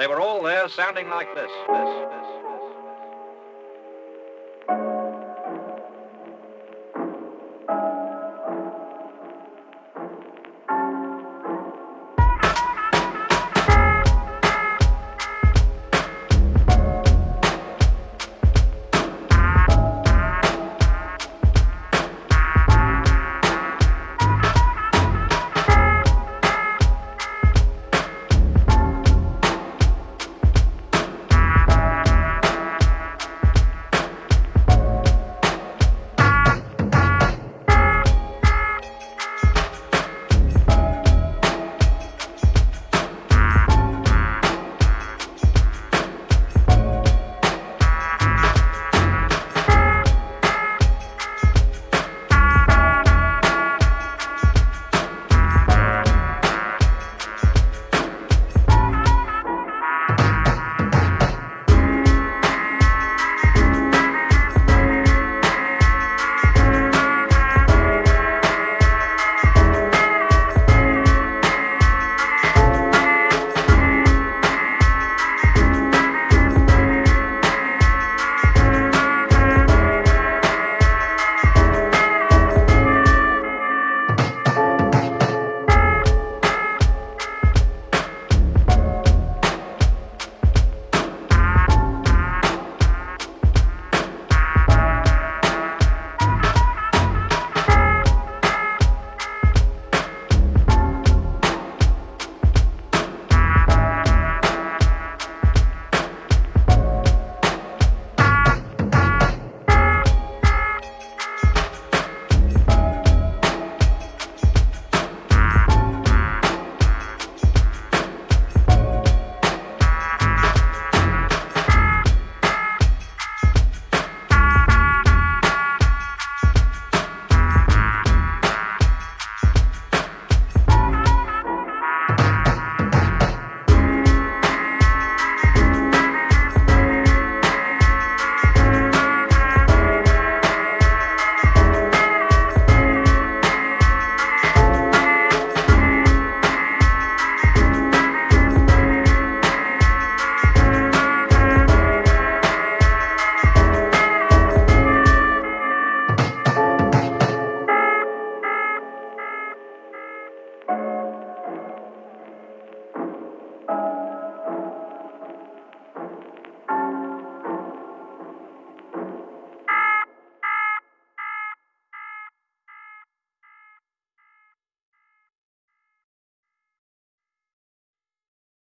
They were all there sounding like this, this, this.